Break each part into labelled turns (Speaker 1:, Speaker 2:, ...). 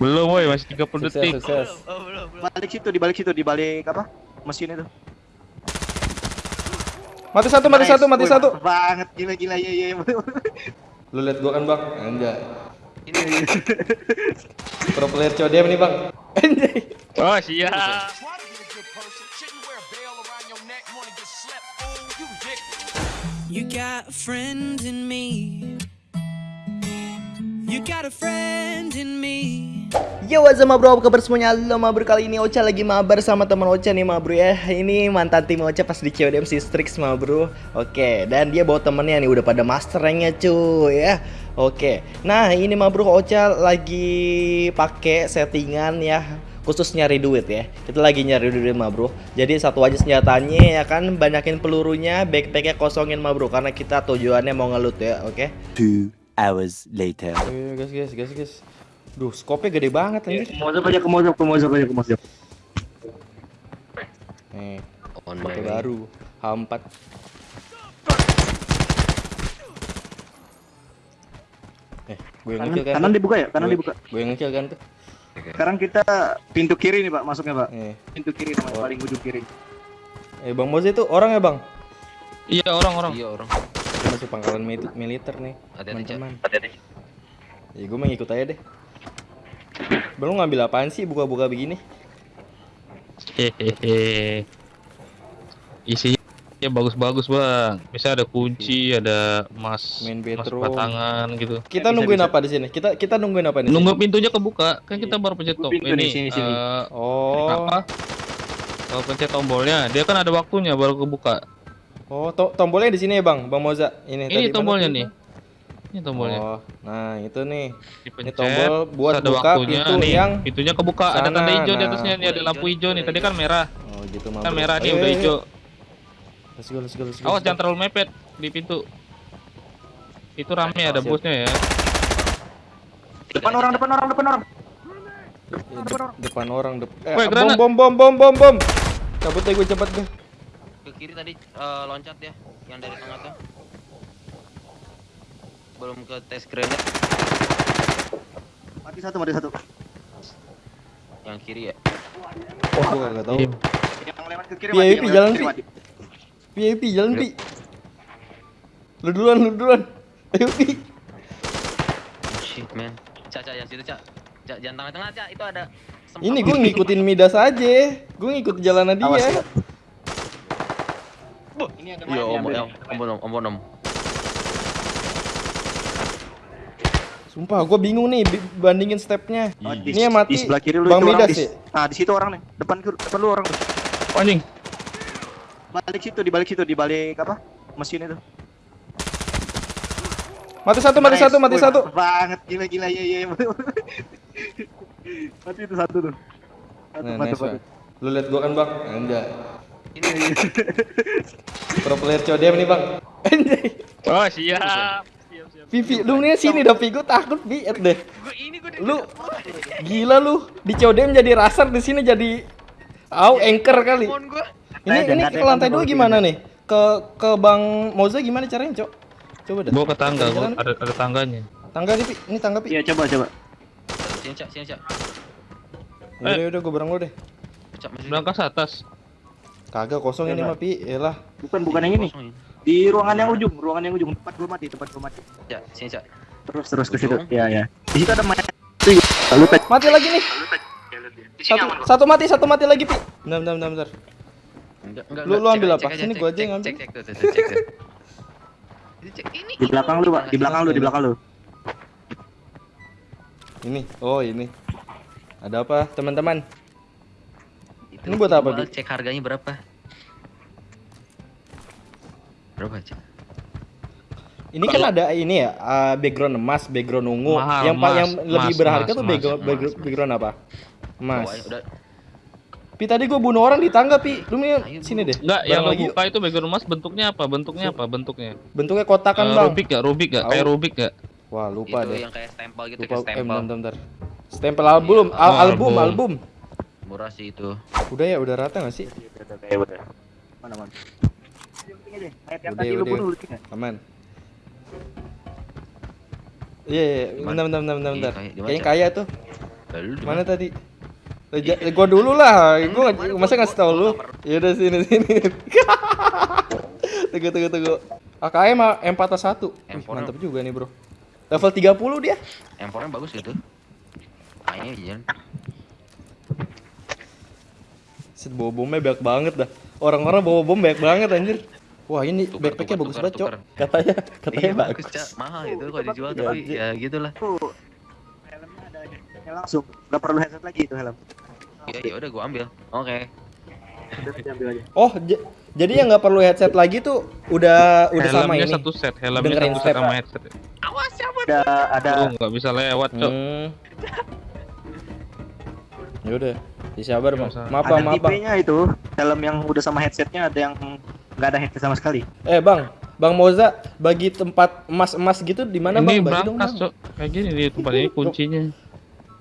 Speaker 1: Belum woi, masih 30
Speaker 2: Sukses,
Speaker 1: detik.
Speaker 2: sukses.
Speaker 3: Oh, belum, belum.
Speaker 4: Balik situ, di balik situ, di balik apa? Mesin itu.
Speaker 2: Mati satu, mati
Speaker 4: Nice.
Speaker 2: satu, mati
Speaker 4: Wih,
Speaker 2: satu.
Speaker 4: Banget gila gila ya ya.
Speaker 2: Lu lihat gua kan, Bang. Anjay. Pro player CODM nih, Bang. Anjay.
Speaker 1: Oh, siap.
Speaker 5: You
Speaker 6: got a friend in me. You got a friend in me.
Speaker 7: Yo what's up ma bro, apa kabar semuanya? Halo ma bro, kali ini Ocha lagi mabar sama teman Ocha nih ma bro ya. Ini mantan tim Ocha pas di CODM si Strix ma bro. Oke, dan dia bawa temennya nih udah pada master ranknya cuy ya. Oke, nah ini ma bro Ocha lagi pakai settingan ya khusus nyari duit ya. Kita lagi nyari duit ma bro. Jadi satu aja senjatanya ya kan? Banyakin pelurunya, backpacknya kosongin ma bro Karena kita tujuannya mau ngelut ya, oke?
Speaker 8: Two hours later.
Speaker 2: Ayo, guys, guys, guys, guys. Duh, skopnya gede banget anjir.
Speaker 4: Mozok aja ke mozok, ke mozok aja ke mozok.
Speaker 2: Nih,
Speaker 3: On my
Speaker 2: baru. H4. Eh, gue yang
Speaker 4: Kanan,
Speaker 2: ngekill kan?
Speaker 4: kanan dibuka ya, kanan
Speaker 2: Gue-
Speaker 4: dibuka.
Speaker 2: Gue yang ngekill kan tuh.
Speaker 4: Sekarang kita pintu kiri nih pak, masuknya pak.
Speaker 2: Eh,
Speaker 4: Pintu kiri namanya
Speaker 2: Oh.
Speaker 4: paling ujung kiri.
Speaker 2: eh Bang Moze itu orang ya, Bang?
Speaker 1: Iya, orang-orang.
Speaker 3: Iya orang.
Speaker 2: Masuk pangkalan mil- militer nih. Teman-teman. Ya gue mengikut aja deh. Belum ngambil apaan sih buka-buka begini?
Speaker 1: Hehehe. Isinya bagus-bagus, Bang. Bisa ada kunci, ada emas,
Speaker 2: Main
Speaker 1: emas batangan gitu.
Speaker 2: Kita
Speaker 4: bisa,
Speaker 2: nungguin
Speaker 4: bisa.
Speaker 2: apa di sini? Kita kita nungguin apa nih?
Speaker 1: Nunggu pintunya kebuka, kan kita baru pencet top
Speaker 4: Pintu
Speaker 1: ini.
Speaker 4: sini, sini.
Speaker 1: eh,
Speaker 2: Oh.
Speaker 1: apa? Kalau pencet tombolnya, dia kan ada waktunya baru kebuka.
Speaker 2: Oh, to tombolnya di sini ya, Bang. Bang Moza. Ini
Speaker 1: Ini
Speaker 2: tadi
Speaker 1: tombolnya nih.
Speaker 2: Bang?
Speaker 1: Ini tombolnya.
Speaker 2: Oh, nah itu nih.
Speaker 1: Dipencet,
Speaker 2: tombol buat
Speaker 1: ada
Speaker 2: buka
Speaker 1: waktunya
Speaker 2: pintu
Speaker 1: nih.
Speaker 2: yang
Speaker 1: Pintunya kebuka, ada
Speaker 2: sana.
Speaker 1: tanda hijau di
Speaker 2: Nah.
Speaker 1: atasnya nih, ada lampu hijau nih. Tadi kan merah.
Speaker 2: Oh, gitu mah.
Speaker 1: Kan merah nih
Speaker 2: Ayo,
Speaker 1: udah
Speaker 2: ayo,
Speaker 1: hijau.
Speaker 2: ayo. Let's go, let's go, let's go.
Speaker 1: Awas jangan terlalu mepet di pintu. Itu rame ada
Speaker 2: Siap.
Speaker 1: bosnya ya.
Speaker 4: Depan orang, depan orang, depan orang.
Speaker 2: Ya, de- depan orang dep eh, bom bom bom bom bom bom. Cabut deh gue cepat gue.
Speaker 3: Ke kiri tadi eh, loncat ya, yang dari tengah tuh. Belum ke tes grenade
Speaker 4: Mati satu, mati satu.
Speaker 3: yang kiri ya.
Speaker 2: Oh, gue gak tahu.
Speaker 1: Iya.
Speaker 4: Yang lewat ke kiri lewat
Speaker 2: jalan,
Speaker 4: ke kiri
Speaker 2: Pi. Pi, jalan Pi. Lu duluan, lu duluan. Ayo Pi.
Speaker 3: Oh, shit man. Cak, cak, yang situ cak. Cak, jangan tengah-tengah cak, itu ada.
Speaker 2: Ini gue ngikutin Midas aja. Gue ngikut jalanan
Speaker 4: Awas,
Speaker 2: dia.
Speaker 4: ya. Ini ada
Speaker 3: Iya, om, om, om, om, om, om, om.
Speaker 2: Sumpah, gue bingung nih bandingin stepnya.
Speaker 4: Oh, di,
Speaker 2: Ini yang mati
Speaker 4: di sebelah kiri lu
Speaker 2: Bang
Speaker 4: itu orang
Speaker 2: Midas
Speaker 4: di,
Speaker 2: ya?
Speaker 4: Nah, di situ orang nih. Depan kiri- depan lu orang tuh.
Speaker 1: Anjing.
Speaker 4: Balik situ, di balik situ, di balik apa? Mesin itu.
Speaker 2: Mati satu, mati
Speaker 4: Nice.
Speaker 2: satu, mati
Speaker 4: Wih,
Speaker 2: satu.
Speaker 4: Banget gila gila ya ya. mati itu satu tuh. Satu,
Speaker 2: Nah,
Speaker 4: mantap,
Speaker 2: nice,
Speaker 4: mantap.
Speaker 2: Lu lihat gua kan, Bang? Enggak.
Speaker 3: Ini
Speaker 2: Pro player CODM nih, Bang. Anjay.
Speaker 1: Oh, siap. Siap, siap.
Speaker 2: Vivi, lu nih sini dah, Vi. Gua takut. Lihat deh.
Speaker 3: Gua ini gua
Speaker 2: Lu gila lu. Di CODM jadi rasar, di sini jadi Au, anchor kali.
Speaker 3: Phone gua.
Speaker 2: Ini ini ke lantai dua gimana nih? Ke ke Bang Moza gimana caranya, Cok? Coba dah.
Speaker 1: Bawa ke tangga, gua ada ada tangganya.
Speaker 2: Tangga nih, Vi. Ini tangga, Vi.
Speaker 4: Iya, coba coba.
Speaker 3: Sini cak, sini cak.
Speaker 2: Yaudah, yaudah, gua bareng lu deh.
Speaker 3: Cak, masih
Speaker 1: Berangkas atas.
Speaker 2: Kagak kosong ini
Speaker 4: Coba.
Speaker 2: mah, Pi. Yalah.
Speaker 4: Bukan bukan yang ini. Di ruangan yang ujung, ruangan yang ujung tempat gua mati, tempat gua mati.
Speaker 3: Cak, sini cak.
Speaker 4: Terus terus ke situ. Iya, iya. Di situ ada main. Lalu tek.
Speaker 2: Mati lagi nih. Satu, satu mati, satu mati lagi, Pi. Bentar, bentar, bentar, bentar.
Speaker 3: Enggak, enggak.
Speaker 2: Lu- lu ambil
Speaker 3: Cek
Speaker 2: apa? Sini
Speaker 3: cek,
Speaker 2: gua aja
Speaker 3: cek,
Speaker 2: yang ambil.
Speaker 3: Cek, cek, tuh, tuh, tuh, cek. tuh. Ini cek ini.
Speaker 4: Di belakang lu, Pak. Di belakang lu, di belakang lu.
Speaker 2: Ini. Oh, ini. Ada apa, teman-teman? Ini buat apa, Bi?
Speaker 3: Cek harganya berapa? Berapa cak?
Speaker 2: Ini kan ada ini ya, uh, background emas, background ungu.
Speaker 1: Mahal,
Speaker 2: yang
Speaker 1: emas,
Speaker 2: yang lebih
Speaker 1: emas,
Speaker 2: berharga
Speaker 1: emas,
Speaker 2: tuh
Speaker 1: emas,
Speaker 2: background,
Speaker 3: emas,
Speaker 2: background, apa? Emas.
Speaker 3: Bawahnya udah
Speaker 2: Pi tadi gua bunuh orang di tangga, Pi. Lu sini deh.
Speaker 1: Enggak, yang
Speaker 2: lagi
Speaker 1: buka itu background emas bentuknya apa? Bentuknya apa? Bentuknya.
Speaker 2: Bentuknya kotakan,
Speaker 1: Eh,
Speaker 2: Bang.
Speaker 1: Rubik gak? Rubik gak? Kayak. Rubik gak?
Speaker 2: Wah, lupa
Speaker 3: itu
Speaker 2: deh.
Speaker 3: yang kayak stempel gitu
Speaker 2: Lupa
Speaker 3: kayak
Speaker 2: eh,
Speaker 3: stempel.
Speaker 2: bentar, bentar, bentar. Stempel album,
Speaker 1: Iya.
Speaker 2: al-
Speaker 1: Oh,
Speaker 2: album,
Speaker 1: album.
Speaker 2: album.
Speaker 3: Murah sih itu.
Speaker 2: Udah ya, udah rata gak sih?
Speaker 4: Mana, mana? Ayat yang
Speaker 2: Udah,
Speaker 4: tadi lu
Speaker 2: udah.
Speaker 4: tinggal.
Speaker 2: Aman. Iya, iya, iya. Bentar, bentar, bentar, bentar,
Speaker 3: Iya,
Speaker 2: bentar. Kayaknya kaya tuh.
Speaker 3: Lalu
Speaker 2: Mana tadi? Eh, gua dulu lah. Gua masa
Speaker 3: gua-
Speaker 2: ngasih tau lu. Ya udah sini sini. tunggu tunggu tunggu. AKM mah M41. Wih,
Speaker 3: M4
Speaker 2: mantap juga nih, Bro. Level 30 dia.
Speaker 3: M4-nya bagus gitu. Kayaknya iya.
Speaker 2: Set bawa bomnya banyak banget dah. Orang-orang bawa bom banyak banget anjir. Wah, ini
Speaker 3: Tukar,
Speaker 2: backpacknya
Speaker 3: tukar,
Speaker 2: bagus
Speaker 3: tukar,
Speaker 2: banget, Cok. Katanya katanya
Speaker 3: Iya,
Speaker 2: bagus.
Speaker 3: Cak. Mahal itu kalau dijual
Speaker 2: Ya,
Speaker 3: tapi
Speaker 2: Ji.
Speaker 3: ya gitulah.
Speaker 4: Helmnya ada helmnya langsung. Nggak perlu headset lagi itu helm.
Speaker 3: Ya ya udah gua ambil. Oke.
Speaker 4: Aja.
Speaker 2: Oh, jadi yang nggak perlu headset lagi tuh udah udah sama
Speaker 1: helmnya
Speaker 2: ini.
Speaker 1: satu set, helmnya
Speaker 2: Dengerin
Speaker 1: satu set sama headset.
Speaker 4: Ada ada
Speaker 1: Lu nggak bisa lewat, Cok.
Speaker 2: Hmm. Ya udah, disabar, Bang.
Speaker 1: Masa-
Speaker 2: Maaf,
Speaker 4: ada
Speaker 2: Bang, maaf, Bang.
Speaker 4: tipenya itu. Helm yang udah sama headsetnya ada yang nggak ada headset sama sekali.
Speaker 2: Eh, Bang. Bang Moza bagi tempat emas-emas gitu di mana,
Speaker 1: Ini
Speaker 2: Bang? Dong,
Speaker 1: brankas,
Speaker 2: Bang.
Speaker 1: Cok. Kayak gini di tempat ini kuncinya.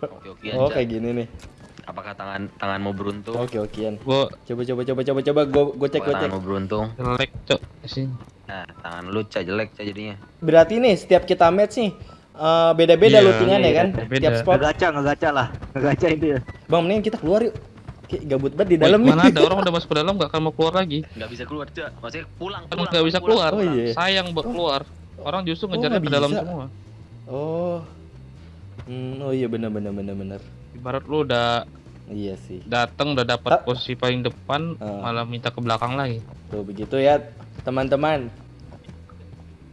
Speaker 3: Oke oke.
Speaker 2: Oh, kayak gini nih.
Speaker 3: Apakah tangan tanganmu beruntung?
Speaker 2: Oke, okean.
Speaker 1: Gua
Speaker 2: Coba coba coba coba coba gua gua cek gua cek.
Speaker 3: tanganmu beruntung?
Speaker 1: jelek, Cok. Sini.
Speaker 3: Nah, tangan lu cak jelek cak jadinya.
Speaker 2: Berarti nih setiap kita match nih eh, beda-beda
Speaker 1: Iya,
Speaker 2: lootingan ya
Speaker 4: iya,
Speaker 2: kan?
Speaker 1: beda.
Speaker 2: Tiap spot.
Speaker 4: Ngegaca, ngegaca lah. Ngegaca itu ya.
Speaker 2: Bang, mending kita keluar yuk. Kayak gabut banget di dalam
Speaker 1: mana ada orang udah masuk ke dalam nggak akan mau keluar lagi.
Speaker 3: Nggak bisa keluar cak. Maksudnya pulang.
Speaker 1: Kan
Speaker 3: pulang,
Speaker 1: nggak bisa
Speaker 3: pulang,
Speaker 1: keluar.
Speaker 2: Oh, iya.
Speaker 1: Sayang buat keluar. Orang justru
Speaker 2: Oh,
Speaker 1: ngejarnya
Speaker 2: nggak
Speaker 1: ke dalam
Speaker 2: bisa.
Speaker 1: semua.
Speaker 2: Oh. Hmm, oh iya benar benar benar benar.
Speaker 1: Ibarat lu udah
Speaker 2: Iya sih.
Speaker 1: datang udah
Speaker 2: Ah.
Speaker 1: dapat posisi paling depan,
Speaker 2: Ah.
Speaker 1: malah minta ke belakang lagi.
Speaker 2: Tuh begitu ya teman-teman.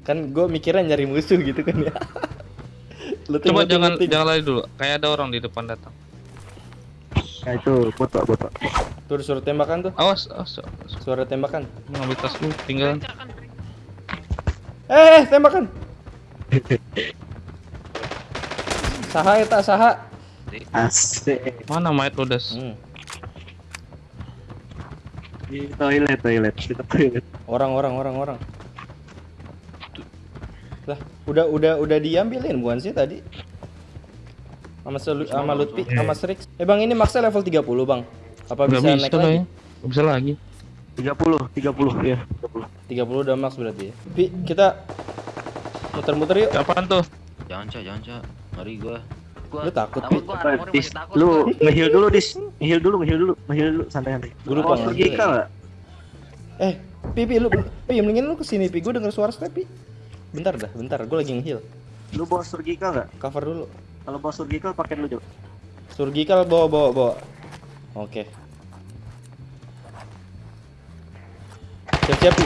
Speaker 2: Kan gue mikirnya nyari musuh gitu kan ya. Looting,
Speaker 1: Coba
Speaker 2: looting,
Speaker 1: jangan
Speaker 2: looting.
Speaker 1: jangan lari dulu. Kayak ada orang di depan datang.
Speaker 4: Nah itu botok botok.
Speaker 2: Tuh suara tembakan tuh.
Speaker 1: Awas, awas. awas.
Speaker 2: Suara tembakan.
Speaker 1: Ngambil tas lu, tinggal.
Speaker 2: Eh, eh tembakan. Saha eta saha.
Speaker 4: Asik.
Speaker 1: Mana mayat lu, Das?
Speaker 2: Hmm.
Speaker 4: Di toilet toilet. Di toilet.
Speaker 2: Orang orang orang orang. Lah, udah udah udah diambilin bukan sih tadi? Sama selu, sama Lutfi, sama Srix. Eh Bang, ini maksa level 30, Bang. Apa
Speaker 1: Nggak
Speaker 2: bisa, naik
Speaker 1: bisa
Speaker 2: lagi?
Speaker 1: ya. Nggak bisa lagi.
Speaker 4: 30, 30 ya. 30.
Speaker 2: 30 udah max berarti ya. Pi, kita muter-muter yuk.
Speaker 1: Kapan tuh?
Speaker 3: Jangan cak, jangan cak. Ngeri gua. Gua
Speaker 2: Lu takut,
Speaker 3: takut gua
Speaker 4: Apa,
Speaker 3: armornya
Speaker 4: Dis,
Speaker 3: takut.
Speaker 4: lu
Speaker 3: gua.
Speaker 4: ngeheal dulu, Dis. Ngeheal dulu, ngeheal dulu, ngeheal dulu, santai santai.
Speaker 2: Gua lupa
Speaker 4: Oh, surgical enggak?
Speaker 2: Eh, Pi, Pi, lu, Pi, mendingin lu ke sini, Pi. Gue denger suara step, Pi. Bentar dah, bentar. Gue lagi nge-heal.
Speaker 4: Lu bawa surgical enggak?
Speaker 2: Cover dulu.
Speaker 4: Kalau bawa surgical pakai dulu, coba.
Speaker 2: Surgical bawa, bawa, bawa. Oke. Siap-siap, Pi.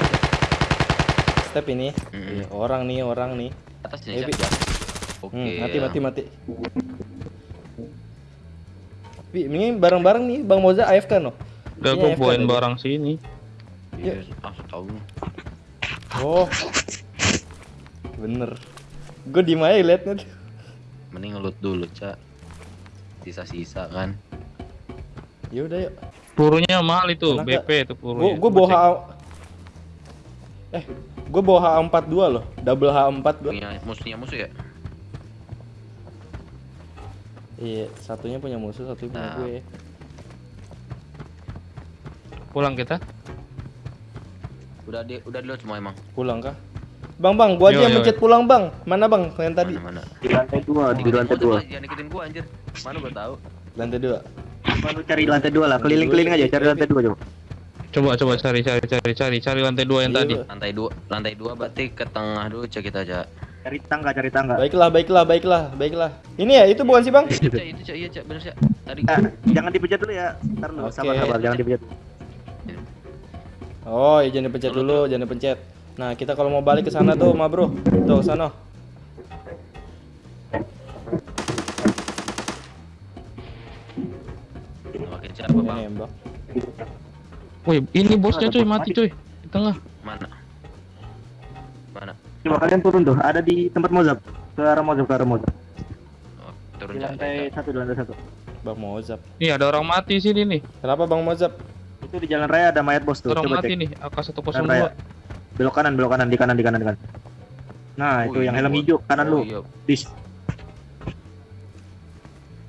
Speaker 2: Step ini. Orang nih, orang nih.
Speaker 3: Atas cak. Oke.
Speaker 2: Hmm, mati,
Speaker 3: ya.
Speaker 2: mati, mati. Pi, ini bareng-bareng nih, Bang Moza AFK no?
Speaker 1: Udah
Speaker 2: AFK
Speaker 1: bawain barang sini.
Speaker 3: Iya, ah tahu.
Speaker 2: Oh. Bener. Gue diem aja liatnya.
Speaker 3: Mending ngelut dulu cak. Sisa-sisa kan.
Speaker 2: Ya udah yuk.
Speaker 1: Pelurunya mahal itu,
Speaker 2: Enak nggak?
Speaker 1: BP itu
Speaker 2: Gue
Speaker 1: pelurunya.
Speaker 2: gue
Speaker 1: Gua
Speaker 2: bawa Eh, gue bawa H42 loh. Double H4 gue.
Speaker 3: Punya musuhnya musuh ya.
Speaker 2: Iya, satunya punya musuh, satunya punya
Speaker 3: Nah.
Speaker 2: gue.
Speaker 1: Pulang kita.
Speaker 3: Udah di udah dulu semua emang.
Speaker 2: Pulang kah? Bang, bang, gua aja
Speaker 1: Yo,
Speaker 2: yang
Speaker 1: yo.
Speaker 2: mencet pulang, Bang. Mana, Bang? Yang tadi.
Speaker 3: Mana mana.
Speaker 4: Di lantai 2, di
Speaker 3: Ikutin
Speaker 4: lantai
Speaker 3: gua,
Speaker 4: 2.
Speaker 3: Jangan ikutin gua anjir. Mana gua tahu.
Speaker 2: Lantai dua.
Speaker 4: Lu cari lantai 2 lah, keliling-keliling aja, cari lantai 2 coba.
Speaker 1: Coba coba cari cari cari cari cari lantai dua yang
Speaker 2: Iya,
Speaker 1: tadi.
Speaker 2: Bang.
Speaker 3: Lantai dua, lantai dua berarti ke tengah dulu cek kita aja.
Speaker 4: Cari tangga, cari tangga.
Speaker 2: Baiklah, baiklah, baiklah, baiklah. Ini ya, itu bukan sih, Bang?
Speaker 3: Itu cek, itu cek, iya cek, bener cek. Tadi
Speaker 4: Eh, jangan dipencet dulu ya. Ntar dulu,
Speaker 2: Oke.
Speaker 4: sabar sabar, jangan dipencet.
Speaker 2: Oh, iya, jangan dipencet dulu, jangan dipencet. Nah, kita kalau mau balik ke sana tuh, ma bro. Tuh, sana. Nembak.
Speaker 1: Woi, ini bosnya cuy mati cuy di tengah.
Speaker 3: Mana? Mana?
Speaker 4: Coba kalian turun tuh, ada di tempat Mozab. Ke arah Mozab, ke arah Mozab.
Speaker 3: Oh, turun
Speaker 4: Di lantai satu, di lantai satu.
Speaker 2: Bang Mozab.
Speaker 1: Nih ada orang mati sini nih.
Speaker 2: Kenapa Bang Mozab?
Speaker 4: Itu di jalan raya ada mayat bos tuh.
Speaker 1: Orang
Speaker 4: Coba
Speaker 1: mati
Speaker 4: cek.
Speaker 1: nih. AK
Speaker 4: Jalan raya.
Speaker 1: 102.
Speaker 4: Belok kanan, belok kanan, di kanan, di kanan, di kanan. Nah, itu
Speaker 3: Oh,
Speaker 4: yang
Speaker 3: ini
Speaker 4: helm hijau, kanan
Speaker 3: oh,
Speaker 4: lu.
Speaker 3: iya.
Speaker 4: Dis.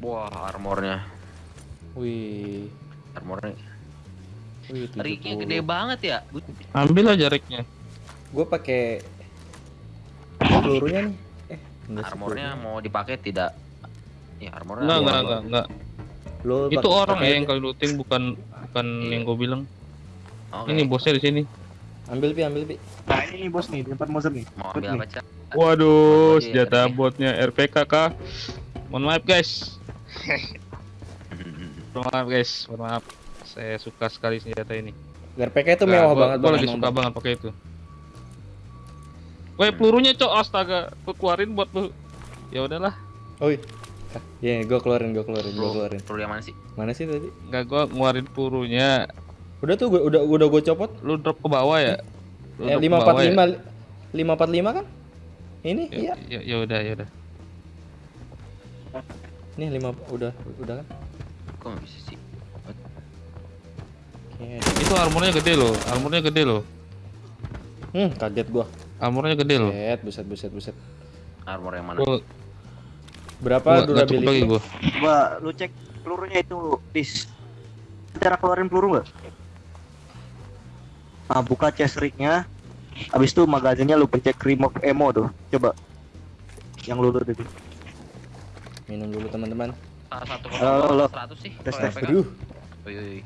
Speaker 3: Wah, armornya.
Speaker 2: Wih.
Speaker 3: Armornya.
Speaker 2: Wih,
Speaker 3: Ricknya gede banget ya.
Speaker 1: Ambil aja reknya.
Speaker 2: Gue pakai pelurunya nih. Eh,
Speaker 3: Armornya mau dipakai tidak Ya armor.
Speaker 1: Enggak, enggak, enggak, enggak.
Speaker 2: Lu
Speaker 1: Itu orang ya yang kali looting bukan bukan
Speaker 3: Iya.
Speaker 1: yang gue bilang.
Speaker 3: Oke.
Speaker 1: Ini bosnya di sini.
Speaker 2: Ambil pi, ambil pi.
Speaker 4: Nah ini nih bos nih, tempat Moser nih.
Speaker 3: Mau ambil apa, Cak?
Speaker 1: Waduh, senjata botnya RPK kah? Mohon maaf guys. Mohon maaf guys, mohon maaf. Saya suka sekali senjata ini.
Speaker 2: RPK itu
Speaker 1: Nah,
Speaker 2: mewah banget
Speaker 1: gua
Speaker 2: Bang,
Speaker 1: lagi suka
Speaker 2: Bang.
Speaker 1: banget pakai itu. Woi, pelurunya cok astaga, gua keluarin buat lu. Ya udahlah,
Speaker 2: iya. Ah, Iya, gua keluarin, gua keluarin, gua
Speaker 3: Bro,
Speaker 2: keluarin.
Speaker 3: perlu yang mana sih?
Speaker 2: Mana sih tadi?
Speaker 1: nggak gua ngeluarin pelurunya.
Speaker 2: Udah tuh gua udah udah gua copot.
Speaker 1: Lu drop ke bawah ya? Lu
Speaker 2: Eh
Speaker 1: ya?
Speaker 2: 545 545 kan? Ini
Speaker 1: Ya,
Speaker 2: iya.
Speaker 1: ya, ya udah, ya udah.
Speaker 2: Nih 5 udah udah kan?
Speaker 3: Kok bisa sih?
Speaker 2: Oke.
Speaker 1: Itu armornya gede loh, armornya gede loh.
Speaker 2: Hmm, kaget gua.
Speaker 1: Armornya gede loh.
Speaker 2: Buset, buset, buset, buset.
Speaker 3: Armor yang mana?
Speaker 1: Gua
Speaker 2: Berapa
Speaker 1: gua cukup lagi
Speaker 2: durability?
Speaker 1: gua.
Speaker 4: Coba lu cek pelurunya itu, dis. Cara keluarin peluru nggak? Nah, buka chest rig-nya. Habis itu magazinnya lu pencet remove ammo tuh. Coba. Yang lu loot itu.
Speaker 2: Minum dulu teman-teman.
Speaker 3: Salah satu
Speaker 4: Halo, halo.
Speaker 3: 100 sih.
Speaker 4: Tes,
Speaker 3: kalau
Speaker 4: tes.
Speaker 3: RPK.
Speaker 2: Aduh,
Speaker 3: Oi, oi, oi.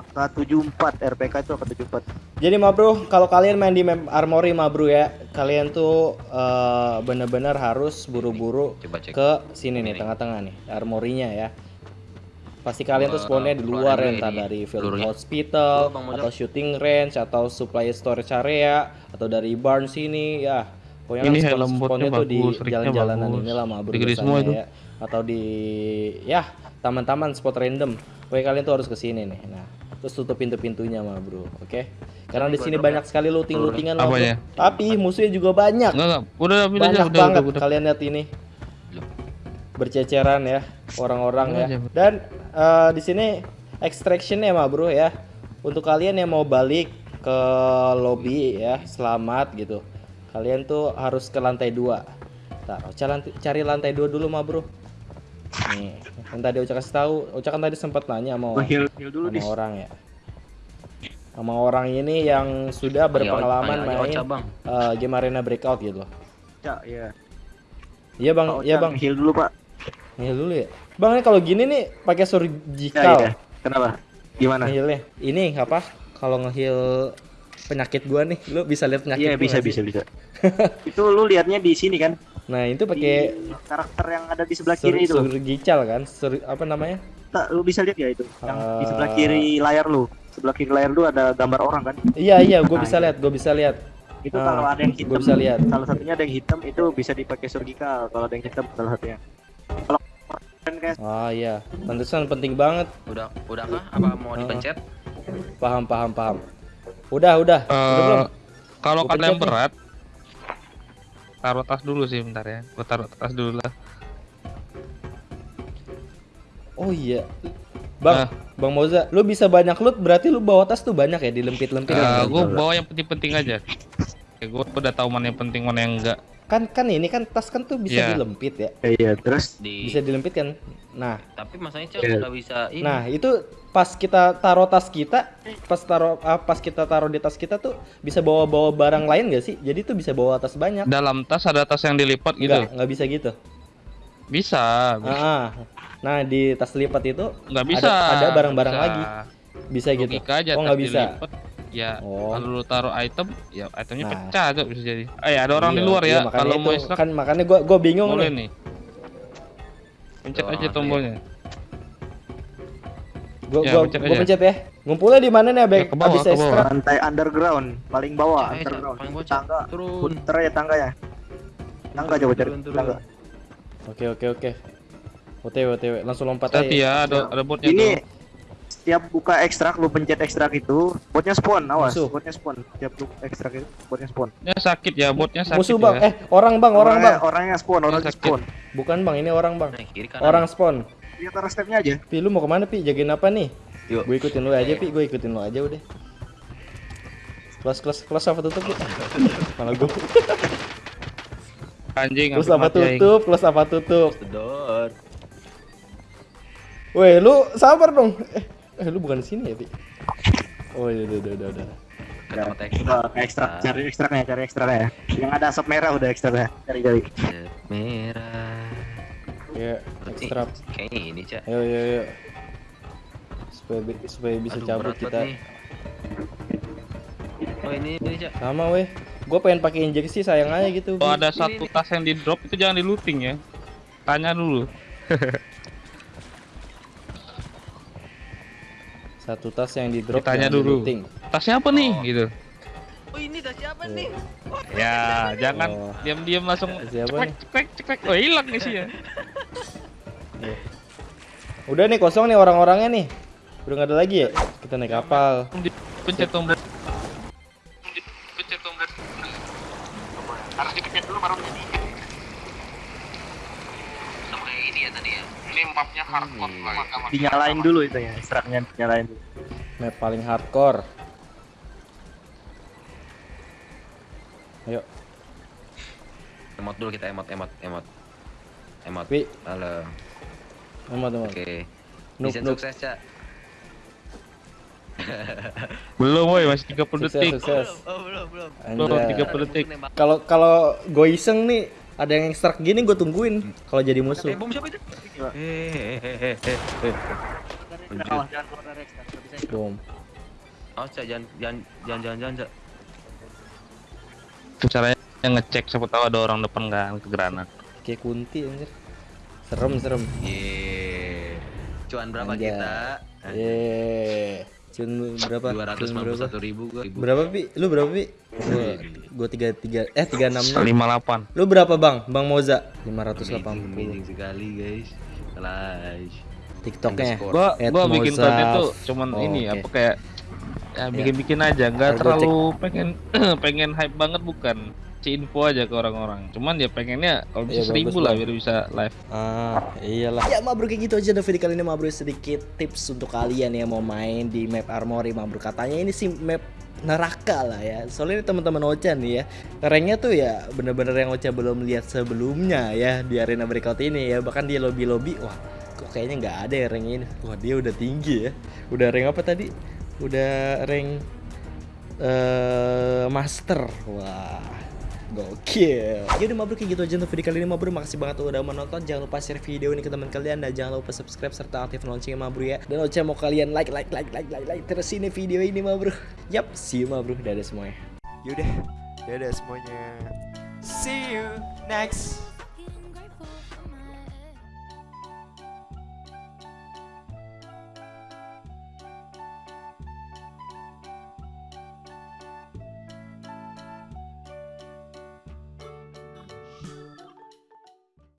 Speaker 4: Angka 74 RPK itu angka 74.
Speaker 2: Jadi ma bro, kalau kalian main di map Armory ma bro ya, kalian tuh eh, bener-bener harus buru-buru ke sini nih, tengah-tengah nih, armorinya ya. Pasti kalian tuh spawnnya di luar ya, entah
Speaker 3: ini,
Speaker 2: dari field hospital, atau shooting range, atau supply storage area, atau dari barn sini ya. Pokoknya
Speaker 1: Ini
Speaker 2: kan spawn- spawnnya tuh di jalan-jalanan
Speaker 1: bagus.
Speaker 2: inilah ma bro
Speaker 1: Gede-gede
Speaker 2: biasanya
Speaker 1: semua itu.
Speaker 2: ya. Atau di ya taman-taman spot random. Pokoknya kalian tuh harus ke sini nih. Nah, terus tutup pintu-pintunya ma bro, oke? Karena di sini banyak sekali looting-lootingan ma bro.
Speaker 1: Apanya?
Speaker 2: Tapi musuhnya juga banyak.
Speaker 1: Enggak enggak, udah aja,
Speaker 2: Banyak
Speaker 1: udah,
Speaker 2: banget
Speaker 1: udah, udah.
Speaker 2: kalian lihat ini. Berceceran ya orang-orang
Speaker 1: Udah
Speaker 2: ya. Dan eh, di sini extraction ya ma bro ya. Untuk kalian yang mau balik ke lobby ya, selamat gitu. Kalian tuh harus ke lantai dua. Lantai- cari lantai dua dulu ma bro. Nih, yang tadi Ocha kasih tahu, Ocha kan tadi sempat nanya sama,
Speaker 4: Gua heal heal dulu
Speaker 2: sama
Speaker 4: dis.
Speaker 2: orang ya. Sama orang ini yang sudah berpengalaman
Speaker 3: Ayo, ayo,
Speaker 2: main
Speaker 3: Ocha, Bang.
Speaker 2: eh, game arena breakout gitu loh.
Speaker 4: Cak, iya.
Speaker 2: Iya bang, iya bang.
Speaker 4: Heal dulu, Pak.
Speaker 2: Heal dulu ya. Bang ini kalau gini nih pakai
Speaker 4: Ya,
Speaker 2: surgical
Speaker 4: iya. Kenapa? Gimana?
Speaker 2: healnya. Ini apa? Kalau ngeheal penyakit gua nih, lu bisa lihat penyakit
Speaker 4: Iya, bisa bisa
Speaker 2: sih?
Speaker 4: bisa. itu lu liatnya di sini kan?
Speaker 2: Nah itu pakai
Speaker 4: karakter yang ada di sebelah
Speaker 2: sur
Speaker 4: kiri itu.
Speaker 2: surgical kan? Sur apa namanya?
Speaker 4: Tak, lu bisa lihat ya itu. Yang di sebelah
Speaker 2: Ah.
Speaker 4: kiri layar lu. Sebelah kiri layar lu ada gambar orang kan?
Speaker 2: Iya iya, gua
Speaker 4: Nah,
Speaker 2: bisa
Speaker 4: iya.
Speaker 2: lihat, gua bisa lihat.
Speaker 4: Itu
Speaker 2: Ah,
Speaker 4: kalau ada yang
Speaker 2: gua
Speaker 4: hitam,
Speaker 2: bisa lihat.
Speaker 4: salah satunya ada yang hitam itu bisa dipakai surgical. Kalau ada yang hitam salah satunya. Kayak
Speaker 2: Ah iya, pantesan penting banget.
Speaker 3: Udah, udah kah? Apa mau
Speaker 2: Ah.
Speaker 3: dipencet?
Speaker 2: Paham paham paham. Udah udah. udah
Speaker 1: Eh,
Speaker 2: belum?
Speaker 1: kalau
Speaker 2: Gua
Speaker 1: kalian
Speaker 2: pencet nih.
Speaker 1: berat, taruh tas dulu sih bentar ya. Gua taruh tas dulu lah.
Speaker 2: Oh iya. Bang,
Speaker 1: Ah.
Speaker 2: Bang Moza, lu bisa banyak loot berarti lu bawa tas tuh banyak ya dilempit-lempit. Ya?
Speaker 1: gua bawa yang penting-penting aja. Ya, gua udah tahu mana yang penting mana yang enggak.
Speaker 2: Kan kan ini kan tas kan tuh bisa
Speaker 1: Iya.
Speaker 2: dilempit ya.
Speaker 4: iya, terus
Speaker 3: Di
Speaker 2: Bisa dilempit kan. Nah,
Speaker 3: tapi masanya Cak
Speaker 4: Iya.
Speaker 3: nggak bisa ini.
Speaker 2: Nah, itu pas kita taruh tas kita, pas taruh ah, pas kita taruh di tas kita tuh bisa bawa-bawa barang lain gak sih? Jadi tuh bisa bawa tas banyak.
Speaker 1: Dalam tas ada tas yang dilipat gitu.
Speaker 2: Enggak, nggak bisa gitu.
Speaker 1: Bisa. bisa.
Speaker 2: Ah, ah. Nah, di tas lipat itu
Speaker 1: Nggak bisa.
Speaker 2: ada barang-barang lagi. bisa gitu.
Speaker 1: Logika aja
Speaker 2: Oh, nggak bisa.
Speaker 1: dilipat. Ya,
Speaker 2: Oh.
Speaker 1: kalau lu taruh item, ya itemnya
Speaker 2: Nah.
Speaker 1: pecah tuh bisa jadi. Ah ya, ada orang di
Speaker 2: Iya,
Speaker 1: luar
Speaker 2: iya,
Speaker 1: ya. Kalau mau extract
Speaker 2: kan makanya gua gua bingung
Speaker 1: boleh
Speaker 2: nih.
Speaker 1: nih. Pencet aja
Speaker 3: orang asli ya.
Speaker 1: tombolnya.
Speaker 2: Gua
Speaker 1: Ya,
Speaker 2: gua,
Speaker 1: pencet
Speaker 2: gua
Speaker 1: aja.
Speaker 2: pencet ya. Ngumpulnya di mana nih, Abek?
Speaker 1: Ya, bawah,
Speaker 2: Abis
Speaker 1: ke bawah.
Speaker 2: extract.
Speaker 4: lantai underground paling bawah
Speaker 3: Cak.
Speaker 4: underground
Speaker 3: Paling bawah,
Speaker 4: tangga
Speaker 3: Turun.
Speaker 4: puter ya tangga ya tangga coba cari tangga
Speaker 2: Oke, oke, oke. OTW, OTW. Langsung lompat
Speaker 1: Hati
Speaker 2: aja.
Speaker 1: ya, ada ada botnya
Speaker 4: ini
Speaker 1: tuh.
Speaker 4: Setiap buka ekstrak lu pencet ekstrak itu botnya spawn awas
Speaker 2: Musuh.
Speaker 4: botnya spawn setiap lu ekstrak itu botnya spawn
Speaker 1: Ya sakit ya, botnya sakit
Speaker 2: Musuh,
Speaker 1: ya.
Speaker 2: Bang. Eh, orang, Bang, orang,
Speaker 4: orangnya,
Speaker 2: Bang.
Speaker 4: orangnya spawn orangnya spawn
Speaker 2: Bukan, Bang. Ini orang, Bang.
Speaker 3: Nah, kiri kanan.
Speaker 2: Orang spawn.
Speaker 4: lihat arah stepnya aja
Speaker 2: Pi, lu mau ke mana, Pi? Jagain apa nih?
Speaker 3: Yuk.
Speaker 2: Gue ikutin lu aja, Pi. Gue ikutin lu aja udah. Close, close, close apa tutup, Pi? Malah gue.
Speaker 1: Anjing, hampir
Speaker 2: apa tutup, close apa tutup. Weh, lu sabar dong. Eh, eh lu bukan di sini ya, Pi? Oh, iya, udah, udah, udah, udah.
Speaker 3: Teks.
Speaker 4: coba ke ekstrak cari ekstraknya cari ekstraknya ya yang ada asap merah udah ekstraknya cari cari
Speaker 3: Merah.
Speaker 2: Ya, extract.
Speaker 3: Kayaknya ini, Cak.
Speaker 2: Ayo, ayo, ayo. Supaya, supaya bisa
Speaker 3: Aduh,
Speaker 2: cabut kita.
Speaker 3: nih. Oh, ini ini, Cak.
Speaker 2: Sama weh. Gue pengen pakai injeksi sayang aja gitu.
Speaker 1: Kalau ada
Speaker 3: Ini,
Speaker 1: satu
Speaker 3: ini.
Speaker 1: tas yang di drop itu jangan di looting ya. Tanya dulu.
Speaker 2: Satu tas yang di drop.
Speaker 1: Ditanya
Speaker 2: yang
Speaker 1: dulu.
Speaker 2: di-looting.
Speaker 1: Tasnya apa nih gitu.
Speaker 3: Oh, ini tas siapa nih?
Speaker 1: Ya, jangan
Speaker 2: Oh.
Speaker 1: diam-diam langsung
Speaker 2: Siapa
Speaker 1: cekrek
Speaker 2: nih?
Speaker 1: cekrek cekrek. Oh, hilang isinya.
Speaker 2: Udah nih kosong nih orang-orangnya nih. Udah nggak ada lagi ya? Kita naik kapal.
Speaker 1: Pencet tombol.
Speaker 3: Sama kayak ini ya tadi ya.
Speaker 4: Dinyalain dulu itu ya, ekstraknya dinyalain dulu.
Speaker 2: Map paling hardcore. Ayo,
Speaker 3: Emot dulu kita emot emot emot. Emot.
Speaker 2: Wi.
Speaker 3: Halo.
Speaker 2: emot emot.
Speaker 3: Oke. Misi
Speaker 2: noob.
Speaker 3: sukses, Cak.
Speaker 1: Belum woi, masih 30
Speaker 2: Sukses,
Speaker 1: detik.
Speaker 2: sukses.
Speaker 3: Oh, belum, belum.
Speaker 1: Belum
Speaker 2: Anjay.
Speaker 1: 30 detik.
Speaker 2: Kalau kalau gue iseng nih ada yang ekstrak gini gue tungguin kalau jadi musuh.
Speaker 3: Bom siapa itu? Hehehe.
Speaker 4: Awas, jangan keluar dari ekstrak, nggak bisa.
Speaker 2: Bom.
Speaker 3: Oh, Cak, jangan jangan jangan jangan jangan, Cak.
Speaker 1: Itu caranya ngecek siapa tahu ada orang depan kan ke granat.
Speaker 2: Kayak kunti anjir. Serem serem.
Speaker 3: Yeay. Cuan berapa
Speaker 2: Anjay.
Speaker 3: kita?
Speaker 2: Yeay. Cun berapa?
Speaker 3: Dua ratus
Speaker 2: Cun berapa?
Speaker 3: satu ribu gua.
Speaker 2: Berapa pi? Lu berapa pi? Gua, gua tiga tiga eh tiga enam
Speaker 1: 58.
Speaker 2: Lu berapa bang? Bang Moza? Lima ratus delapan
Speaker 3: amazing sekali guys. Kelas.
Speaker 2: TikToknya.
Speaker 1: Gua gua bikin konten tuh cuman
Speaker 2: Oh,
Speaker 1: ini
Speaker 2: oke.
Speaker 1: apa kayak ya bikin-bikin aja, nggak
Speaker 2: Ntar gua
Speaker 1: terlalu pengen pengen hype banget bukan. Si info aja ke orang-orang. Cuman ya pengennya kalau bisa
Speaker 2: Iya,
Speaker 1: seribu
Speaker 2: bagus,
Speaker 1: lah. biar bisa live.
Speaker 2: Ah, iyalah. Ya Mabruk kayak gitu aja ada video kali ini Mabruk sedikit tips untuk kalian yang mau main di map Armory Mabruk. Katanya ini sih map neraka lah ya. Soalnya ini teman-teman Ocha nih ya. Ranknya tuh ya bener-bener yang Ocha belum lihat sebelumnya ya di arena breakout ini ya. Bahkan di lobby-lobby wah kok kayaknya nggak ada ya rank ini. Wah dia udah tinggi ya. Udah rank apa tadi? Udah rank eh master. Wah Gokil. Yaudah mabruk kayak gitu aja untuk video kali ini mabruk. Makasih banget udah menonton. Jangan lupa share video ini ke teman kalian Dan jangan lupa subscribe serta aktif loncengnya mabruk ya. Dan Ocha mau kalian like like like like like like Terus ini video ini mabruk. Yap see you mabruk. Dadah semuanya.
Speaker 9: Yaudah, dadah semuanya. See you next